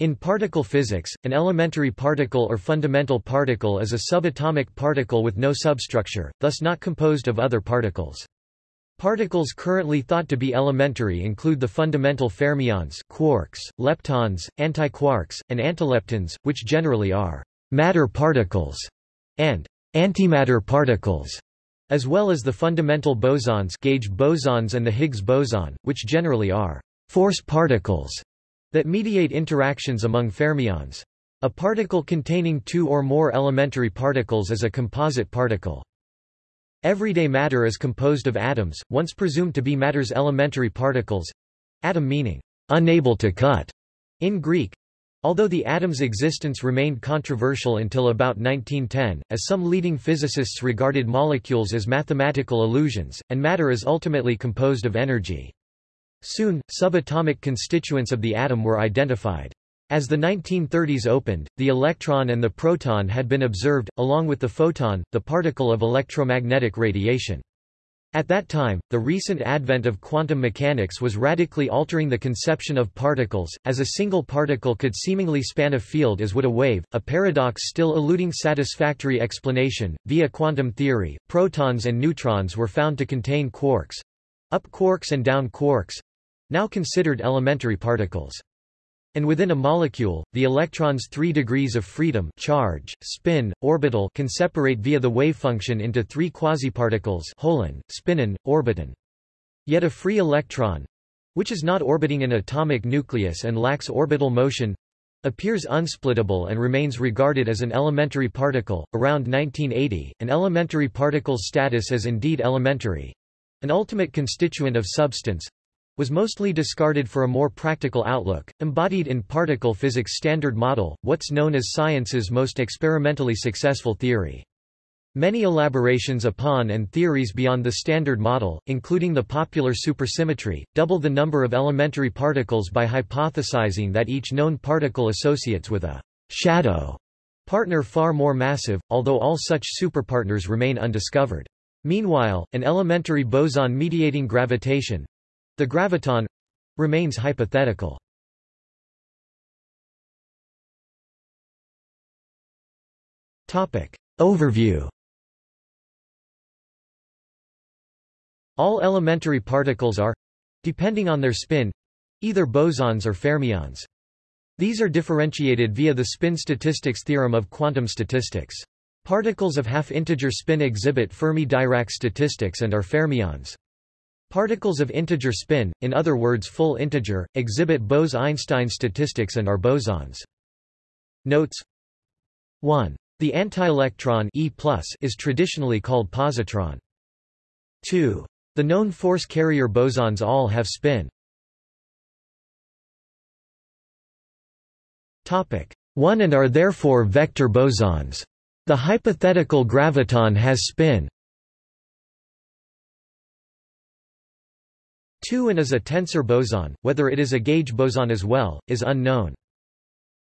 In particle physics, an elementary particle or fundamental particle is a subatomic particle with no substructure, thus not composed of other particles. Particles currently thought to be elementary include the fundamental fermions quarks, leptons, antiquarks, and antileptons, which generally are matter particles and antimatter particles, as well as the fundamental bosons gauge bosons and the Higgs boson, which generally are force particles that mediate interactions among fermions. A particle containing two or more elementary particles is a composite particle. Everyday matter is composed of atoms, once presumed to be matter's elementary particles atom meaning unable to cut in Greek. Although the atom's existence remained controversial until about 1910, as some leading physicists regarded molecules as mathematical illusions, and matter is ultimately composed of energy. Soon, subatomic constituents of the atom were identified. As the 1930s opened, the electron and the proton had been observed, along with the photon, the particle of electromagnetic radiation. At that time, the recent advent of quantum mechanics was radically altering the conception of particles, as a single particle could seemingly span a field as would a wave, a paradox still eluding satisfactory explanation. Via quantum theory, protons and neutrons were found to contain quarks up quarks and down quarks now considered elementary particles. And within a molecule, the electron's three degrees of freedom charge, spin, orbital can separate via the wave function into three quasiparticles holon, spinon, orbiton. Yet a free electron—which is not orbiting an atomic nucleus and lacks orbital motion—appears unsplittable and remains regarded as an elementary particle. Around 1980, an elementary particle's status as indeed elementary—an ultimate constituent of substance, was mostly discarded for a more practical outlook, embodied in particle physics standard model, what's known as science's most experimentally successful theory. Many elaborations upon and theories beyond the standard model, including the popular supersymmetry, double the number of elementary particles by hypothesizing that each known particle associates with a shadow partner far more massive, although all such superpartners remain undiscovered. Meanwhile, an elementary boson mediating gravitation, the graviton remains hypothetical. Topic Overview All elementary particles are depending on their spin either bosons or fermions. These are differentiated via the spin statistics theorem of quantum statistics. Particles of half-integer spin exhibit Fermi-Dirac statistics and are fermions. Particles of integer spin, in other words full integer, exhibit Bose-Einstein statistics and are bosons. Notes 1. The antielectron e is traditionally called positron. 2. The known force carrier bosons all have spin. Topic 1 and are therefore vector bosons. The hypothetical graviton has spin. 2 and is a tensor boson, whether it is a gauge boson as well, is unknown.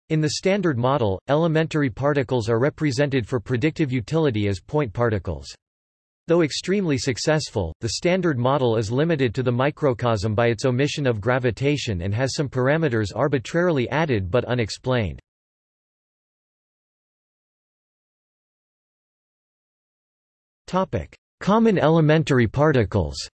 In the Standard Model, elementary particles are represented for predictive utility as point particles. Though extremely successful, the Standard Model is limited to the microcosm by its omission of gravitation and has some parameters arbitrarily added but unexplained. Common elementary particles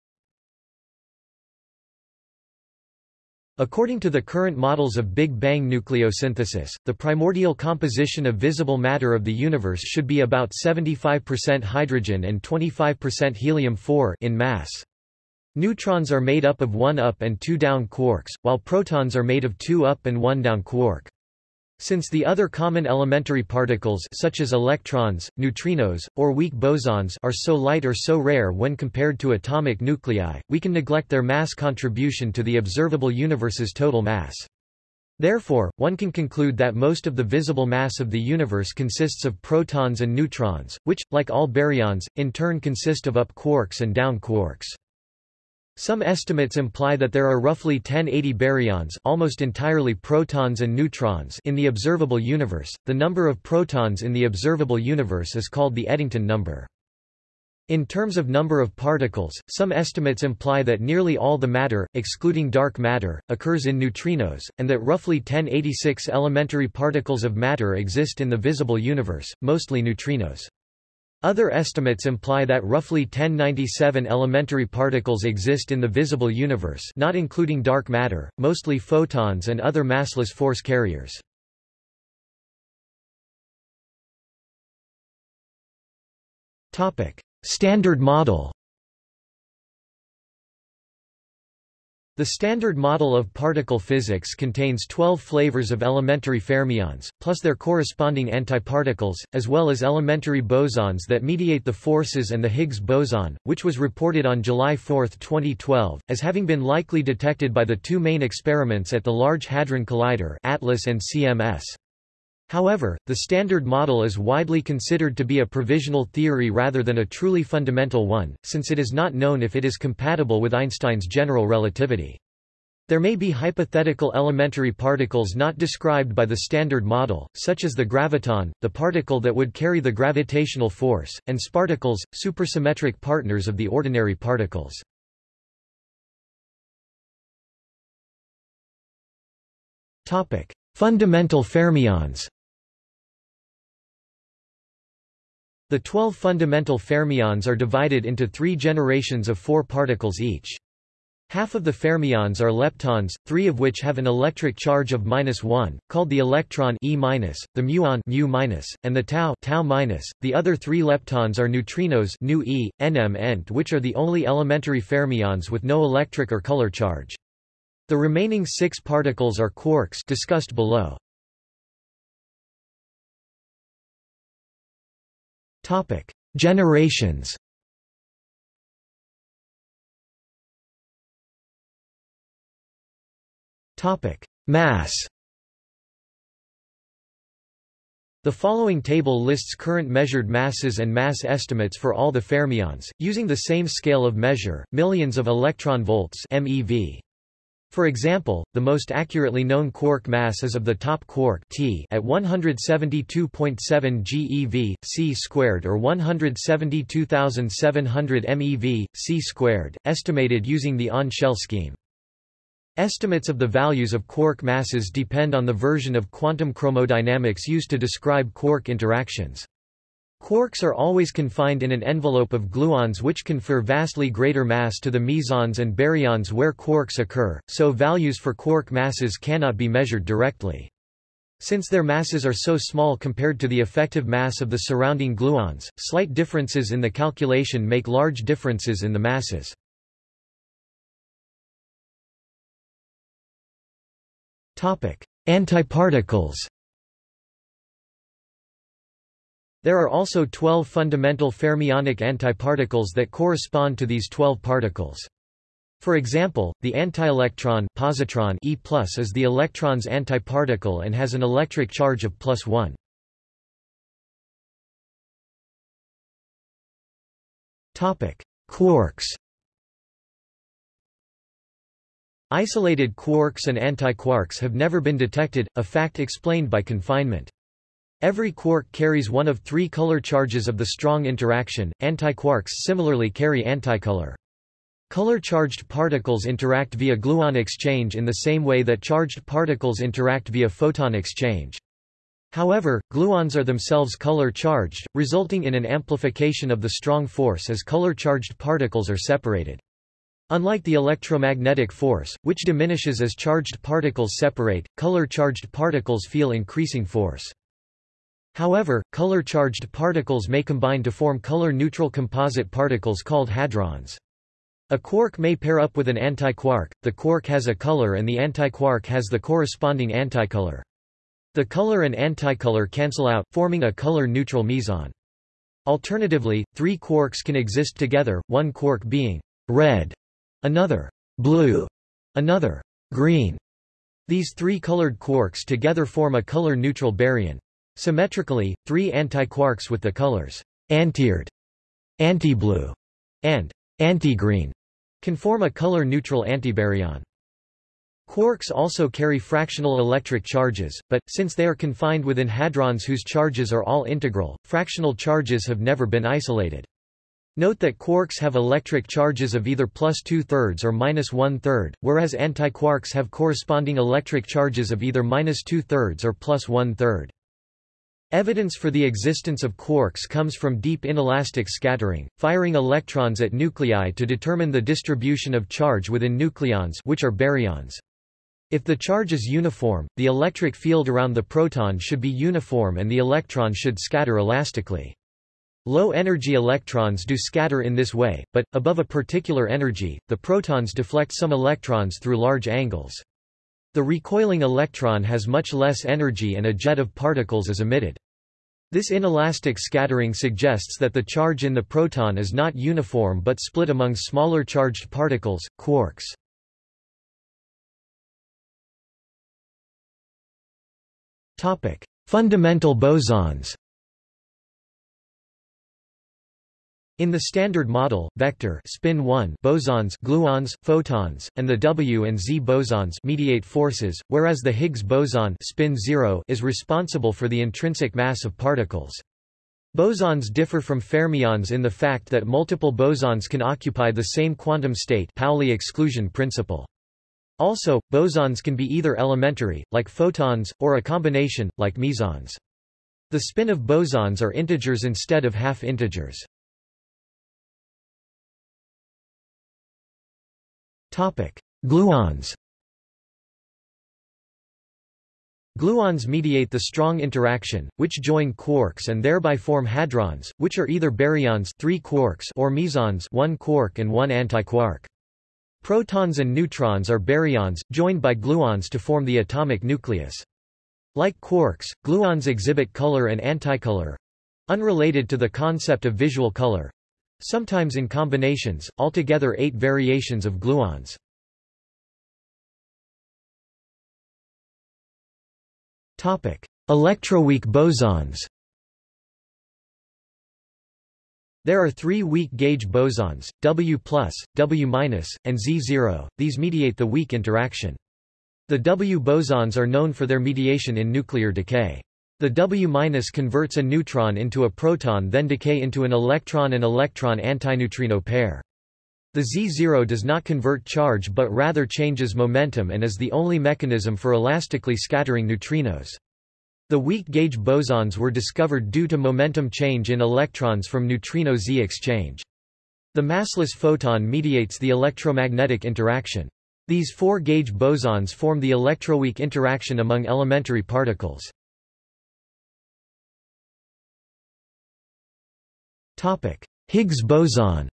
According to the current models of Big Bang nucleosynthesis, the primordial composition of visible matter of the universe should be about 75% hydrogen and 25% helium-4 in mass. Neutrons are made up of one up and two down quarks, while protons are made of two up and one down quark. Since the other common elementary particles such as electrons, neutrinos, or weak bosons are so light or so rare when compared to atomic nuclei, we can neglect their mass contribution to the observable universe's total mass. Therefore, one can conclude that most of the visible mass of the universe consists of protons and neutrons, which, like all baryons, in turn consist of up quarks and down quarks. Some estimates imply that there are roughly 1080 baryons, almost entirely protons and neutrons, in the observable universe. The number of protons in the observable universe is called the Eddington number. In terms of number of particles, some estimates imply that nearly all the matter, excluding dark matter, occurs in neutrinos, and that roughly 1086 elementary particles of matter exist in the visible universe, mostly neutrinos. Other estimates imply that roughly 1097 elementary particles exist in the visible universe not including dark matter, mostly photons and other massless force carriers. Standard model The Standard Model of Particle Physics contains 12 flavors of elementary fermions, plus their corresponding antiparticles, as well as elementary bosons that mediate the forces and the Higgs boson, which was reported on July 4, 2012, as having been likely detected by the two main experiments at the Large Hadron Collider ATLAS and CMS. However, the Standard Model is widely considered to be a provisional theory rather than a truly fundamental one, since it is not known if it is compatible with Einstein's general relativity. There may be hypothetical elementary particles not described by the Standard Model, such as the graviton, the particle that would carry the gravitational force, and sparticles, supersymmetric partners of the ordinary particles. Fundamental fermions The 12 fundamental fermions are divided into three generations of four particles each. Half of the fermions are leptons, three of which have an electric charge of minus 1, called the electron E minus, the muon mu minus, and the tau tau minus. The other three leptons are neutrinos nu e, nm ent which are the only elementary fermions with no electric or color charge. The remaining six particles are quarks discussed below. Generations. Mass. The following table lists current measured masses and mass estimates for all the fermions, using the same scale of measure, millions of electron volts MeV. For example, the most accurately known quark mass is of the top quark T at 172.7 GeV, c squared or 172,700 MeV, c squared, estimated using the on-shell scheme. Estimates of the values of quark masses depend on the version of quantum chromodynamics used to describe quark interactions. Quarks are always confined in an envelope of gluons which confer vastly greater mass to the mesons and baryons where quarks occur, so values for quark masses cannot be measured directly. Since their masses are so small compared to the effective mass of the surrounding gluons, slight differences in the calculation make large differences in the masses. Antiparticles There are also 12 fundamental fermionic antiparticles that correspond to these 12 particles. For example, the antielectron positron e is the electron's antiparticle and has an electric charge of plus 1. Quarks Isolated quarks and antiquarks have never been detected, a fact explained by confinement. Every quark carries one of three color charges of the strong interaction, antiquarks similarly carry anticolor. Color-charged particles interact via gluon exchange in the same way that charged particles interact via photon exchange. However, gluons are themselves color-charged, resulting in an amplification of the strong force as color-charged particles are separated. Unlike the electromagnetic force, which diminishes as charged particles separate, color-charged particles feel increasing force. However, color-charged particles may combine to form color-neutral composite particles called hadrons. A quark may pair up with an antiquark, the quark has a color and the antiquark has the corresponding anticolor. The color and anticolor cancel out, forming a color-neutral meson. Alternatively, three quarks can exist together, one quark being red, another blue, another green. These three colored quarks together form a color-neutral baryon. Symmetrically, three antiquarks with the colors antired, anti-blue, and anti-green can form a color-neutral antibaryon. Quarks also carry fractional electric charges, but, since they are confined within hadrons whose charges are all integral, fractional charges have never been isolated. Note that quarks have electric charges of either plus two-thirds or minus one-third, whereas antiquarks have corresponding electric charges of either minus two-thirds or plus one-third. Evidence for the existence of quarks comes from deep inelastic scattering, firing electrons at nuclei to determine the distribution of charge within nucleons which are baryons. If the charge is uniform, the electric field around the proton should be uniform and the electron should scatter elastically. Low-energy electrons do scatter in this way, but, above a particular energy, the protons deflect some electrons through large angles. The recoiling electron has much less energy and a jet of particles is emitted. This inelastic scattering suggests that the charge in the proton is not uniform but split among smaller charged particles, quarks. Fundamental bosons In the Standard Model, vector spin 1 bosons gluons, photons, and the W and Z bosons mediate forces, whereas the Higgs boson spin 0 is responsible for the intrinsic mass of particles. Bosons differ from fermions in the fact that multiple bosons can occupy the same quantum state Pauli exclusion principle. Also, bosons can be either elementary, like photons, or a combination, like mesons. The spin of bosons are integers instead of half-integers. Gluons Gluons mediate the strong interaction, which join quarks and thereby form hadrons, which are either baryons 3 quarks or mesons 1 quark and 1 antiquark. Protons and neutrons are baryons, joined by gluons to form the atomic nucleus. Like quarks, gluons exhibit color and anticolor—unrelated to the concept of visual color, Sometimes in combinations, altogether eight variations of gluons. Electroweak bosons There are three weak gauge bosons, W+, W-, and Z0, these mediate the weak interaction. The W bosons are known for their mediation in nuclear decay. The W- converts a neutron into a proton then decay into an electron and electron antineutrino pair. The Z0 does not convert charge but rather changes momentum and is the only mechanism for elastically scattering neutrinos. The weak gauge bosons were discovered due to momentum change in electrons from neutrino Z exchange. The massless photon mediates the electromagnetic interaction. These four-gauge bosons form the electroweak interaction among elementary particles. Higgs boson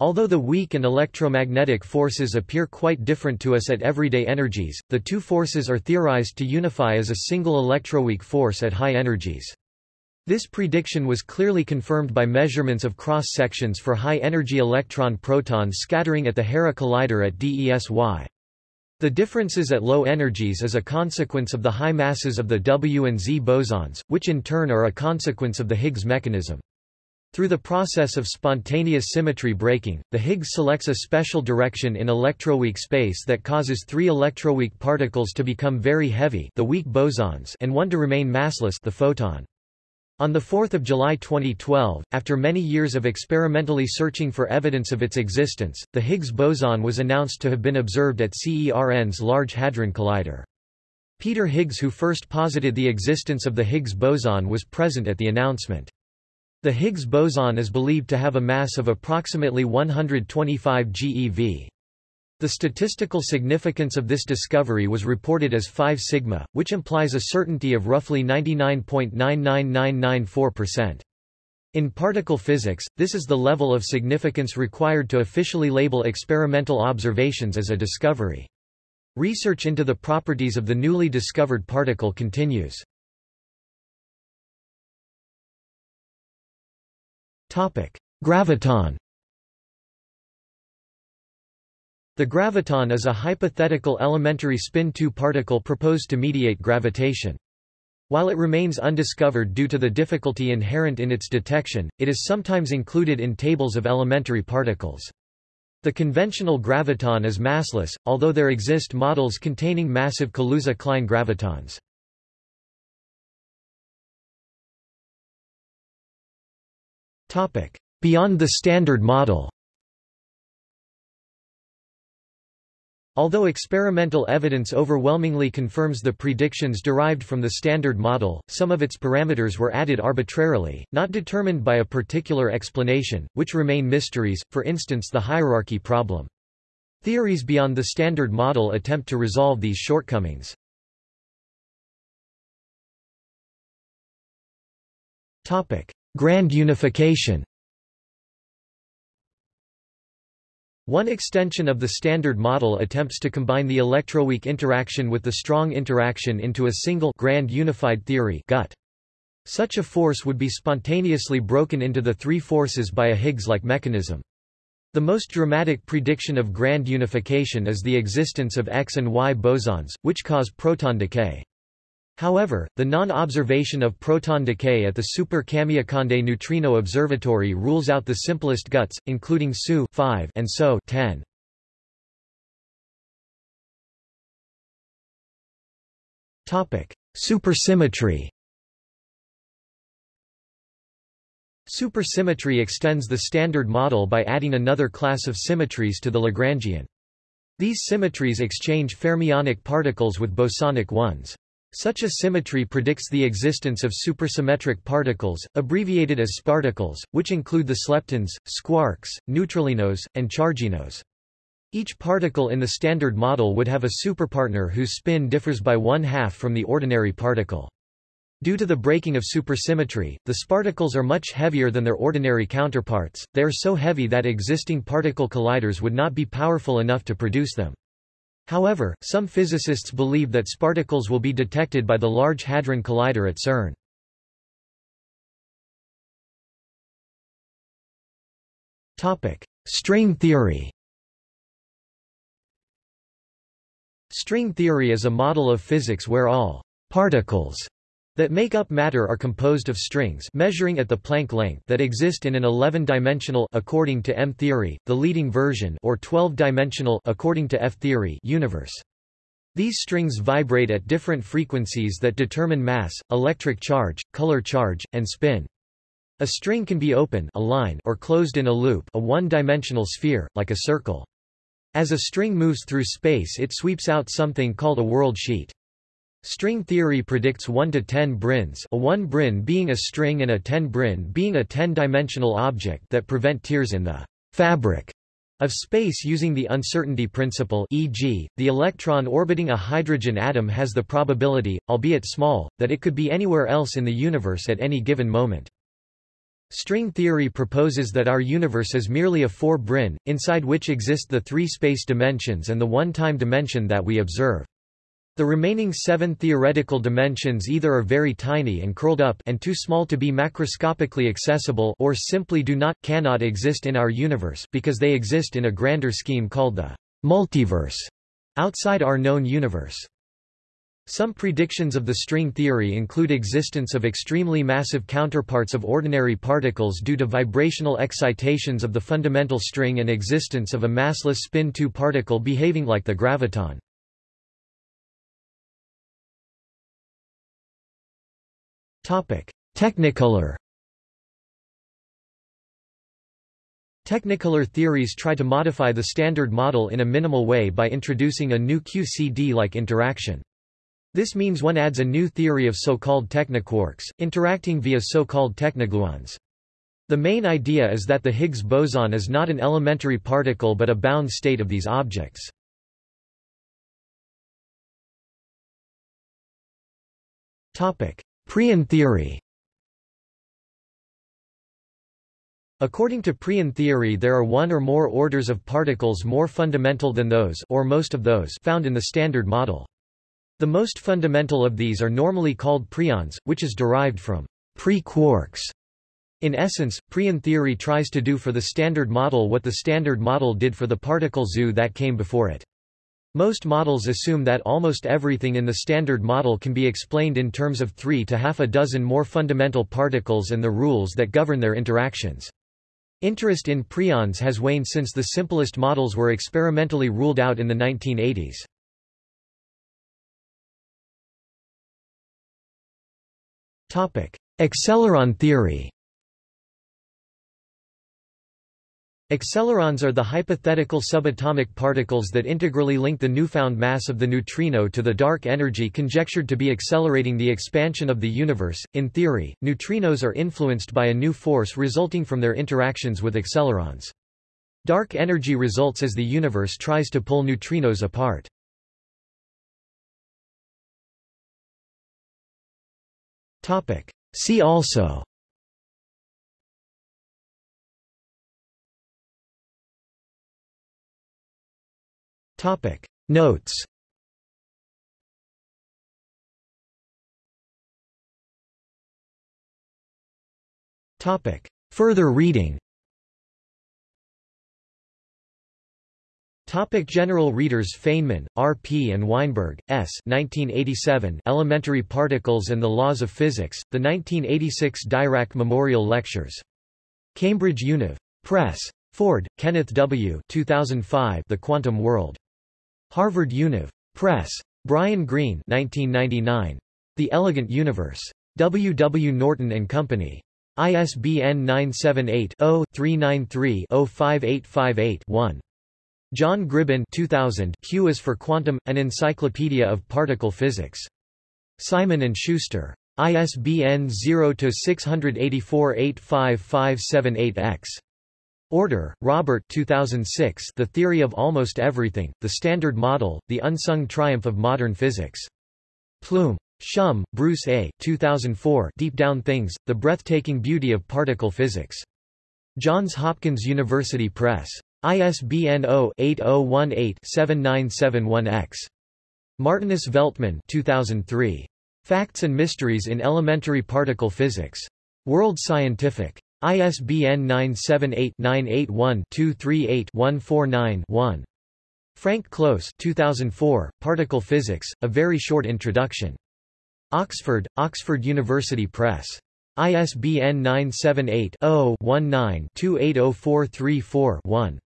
Although the weak and electromagnetic forces appear quite different to us at everyday energies, the two forces are theorized to unify as a single electroweak force at high energies. This prediction was clearly confirmed by measurements of cross-sections for high-energy electron-proton scattering at the Hera Collider at DESY. The differences at low energies is a consequence of the high masses of the W and Z bosons, which in turn are a consequence of the Higgs mechanism. Through the process of spontaneous symmetry breaking, the Higgs selects a special direction in electroweak space that causes three electroweak particles to become very heavy the weak bosons and one to remain massless the photon. On 4 July 2012, after many years of experimentally searching for evidence of its existence, the Higgs boson was announced to have been observed at CERN's Large Hadron Collider. Peter Higgs who first posited the existence of the Higgs boson was present at the announcement. The Higgs boson is believed to have a mass of approximately 125 GeV. The statistical significance of this discovery was reported as 5 sigma, which implies a certainty of roughly 99.99994%. In particle physics, this is the level of significance required to officially label experimental observations as a discovery. Research into the properties of the newly discovered particle continues. Graviton The graviton is a hypothetical elementary spin-2 particle proposed to mediate gravitation. While it remains undiscovered due to the difficulty inherent in its detection, it is sometimes included in tables of elementary particles. The conventional graviton is massless, although there exist models containing massive Kaluza-Klein gravitons. Beyond the Standard Model Although experimental evidence overwhelmingly confirms the predictions derived from the Standard Model, some of its parameters were added arbitrarily, not determined by a particular explanation, which remain mysteries, for instance the hierarchy problem. Theories beyond the Standard Model attempt to resolve these shortcomings. Grand unification One extension of the Standard Model attempts to combine the electroweak interaction with the strong interaction into a single grand unified theory GUT. Such a force would be spontaneously broken into the three forces by a Higgs-like mechanism. The most dramatic prediction of grand unification is the existence of X and Y bosons, which cause proton decay. However, the non-observation of proton decay at the Super Kamiokande Neutrino Observatory rules out the simplest GUTs, including SU 5 and SO 10. Topic: Supersymmetry. Supersymmetry extends the Standard Model by adding another class of symmetries to the Lagrangian. These symmetries exchange fermionic particles with bosonic ones. Such a symmetry predicts the existence of supersymmetric particles, abbreviated as sparticles, which include the sleptons, squarks, neutralinos, and charginos. Each particle in the Standard Model would have a superpartner whose spin differs by one-half from the ordinary particle. Due to the breaking of supersymmetry, the sparticles are much heavier than their ordinary counterparts, they are so heavy that existing particle colliders would not be powerful enough to produce them. However, some physicists believe that sparticles will be detected by the Large Hadron Collider at CERN. String theory String theory is a model of physics where all particles that make up matter are composed of strings measuring at the Planck length that exist in an 11-dimensional according to M-theory, the leading version or 12-dimensional according to F-theory universe. These strings vibrate at different frequencies that determine mass, electric charge, color charge, and spin. A string can be open a line or closed in a loop a one-dimensional sphere, like a circle. As a string moves through space it sweeps out something called a world sheet. String theory predicts 1 to 10 branes a 1 brane being a string and a 10 brane being a 10-dimensional object that prevent tears in the fabric of space using the uncertainty principle e.g., the electron orbiting a hydrogen atom has the probability, albeit small, that it could be anywhere else in the universe at any given moment. String theory proposes that our universe is merely a four-brane, inside which exist the three space dimensions and the one-time dimension that we observe. The remaining seven theoretical dimensions either are very tiny and curled up and too small to be macroscopically accessible or simply do not, cannot exist in our universe, because they exist in a grander scheme called the multiverse, outside our known universe. Some predictions of the string theory include existence of extremely massive counterparts of ordinary particles due to vibrational excitations of the fundamental string and existence of a massless spin 2 particle behaving like the graviton. Technicolor Technicolor theories try to modify the Standard Model in a minimal way by introducing a new QCD-like interaction. This means one adds a new theory of so-called technoquarks, interacting via so-called technogluons. The main idea is that the Higgs boson is not an elementary particle but a bound state of these objects. Topic: Preon theory According to Preon theory there are one or more orders of particles more fundamental than those or most of those found in the Standard Model. The most fundamental of these are normally called preons, which is derived from pre-quarks. In essence, Preon theory tries to do for the Standard Model what the Standard Model did for the particle zoo that came before it. Most models assume that almost everything in the Standard Model can be explained in terms of three to half a dozen more fundamental particles and the rules that govern their interactions. Interest in preons has waned since the simplest models were experimentally ruled out in the 1980s. Acceleron theory Accelerons are the hypothetical subatomic particles that integrally link the newfound mass of the neutrino to the dark energy conjectured to be accelerating the expansion of the universe. In theory, neutrinos are influenced by a new force resulting from their interactions with accelerons. Dark energy results as the universe tries to pull neutrinos apart. See also Topic Notes Topic Further reading Topic General readers Feynman, R. P. and Weinberg, S. 1987 Elementary Particles and the Laws of Physics, the 1986 Dirac Memorial Lectures. Cambridge Univ. Press. Ford, Kenneth W. 2005 The Quantum World. Harvard Univ. Press. Brian Greene 1999. The Elegant Universe. W. W. Norton and Company. ISBN 978-0-393-05858-1. John Gribbin 2000 Q is for Quantum, an Encyclopedia of Particle Physics. Simon & Schuster. ISBN 0-684-85578-X. Oerter, Robert 2006 The Theory of Almost Everything, The Standard Model, The Unsung Triumph of Modern Physics. Plume. Schumm, Bruce A. 2004 Deep Down Things, The Breathtaking Beauty of Particle Physics. Johns Hopkins University Press. ISBN 0-8018-7971-X. Martinus Veltman 2003. Facts and Mysteries in Elementary Particle Physics. World Scientific. ISBN 978-981-238-149-1. Frank Close 2004, Particle Physics, A Very Short Introduction. Oxford, Oxford University Press. ISBN 978 0 19 280434 1.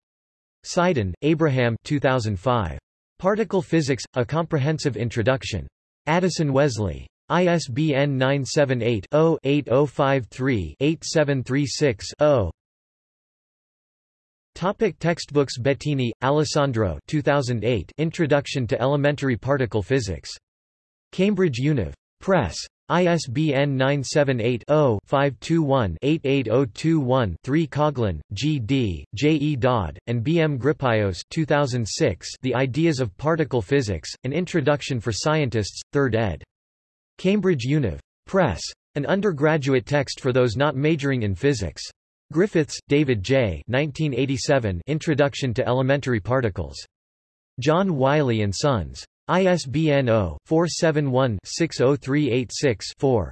Seiden, Abraham 2005. Particle Physics, A Comprehensive Introduction. Addison Wesley. ISBN 978-0-8053-8736-0. Topic textbooks Bettini, Alessandro 2008 Introduction to Elementary Particle Physics. Cambridge Univ. Press. ISBN 978-0-521-88021-3 Coughlan, G. D., J. E. Dodd, and B. M. Gripaios 2006 The Ideas of Particle Physics, An Introduction for Scientists, 3rd ed. Cambridge Univ. Press. An undergraduate text for those not majoring in physics. Griffiths, David J. 1987 Introduction to Elementary Particles. John Wiley & Sons. ISBN 0-471-60386-4.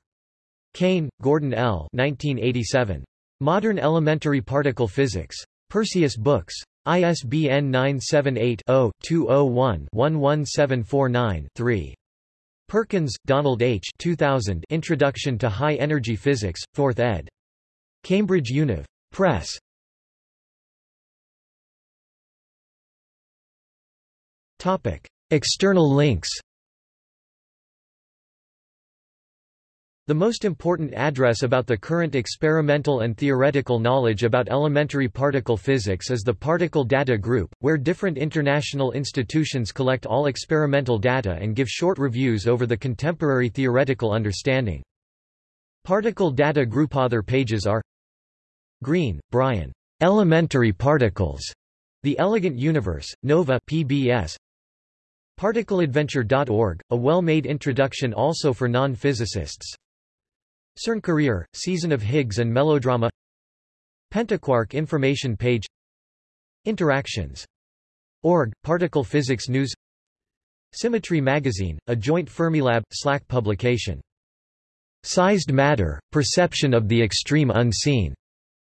Kane, Gordon L. 1987. Modern Elementary Particle Physics. Perseus Books. ISBN 978 0 201 11749 3. Perkins, Donald H. 2000 Introduction to High Energy Physics, 4th ed. Cambridge Univ. Press. Topic. External links The most important address about the current experimental and theoretical knowledge about elementary particle physics is the Particle Data Group, where different international institutions collect all experimental data and give short reviews over the contemporary theoretical understanding. Particle Data Group other pages are Greene, Brian. Elementary Particles. The Elegant Universe, Nova PBS. ParticleAdventure.org, a well-made introduction also for non-physicists. CERN Courier, Season of Higgs and Melodrama Pentaquark information page Interactions. Org, Particle Physics News Symmetry Magazine, a joint Fermilab, SLAC publication. Sized Matter, Perception of the Extreme Unseen.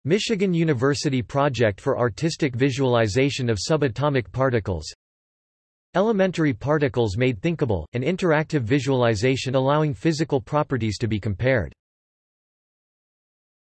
Michigan University Project for Artistic Visualization of Subatomic Particles. Elementary Particles Made Thinkable, an interactive visualization allowing physical properties to be compared.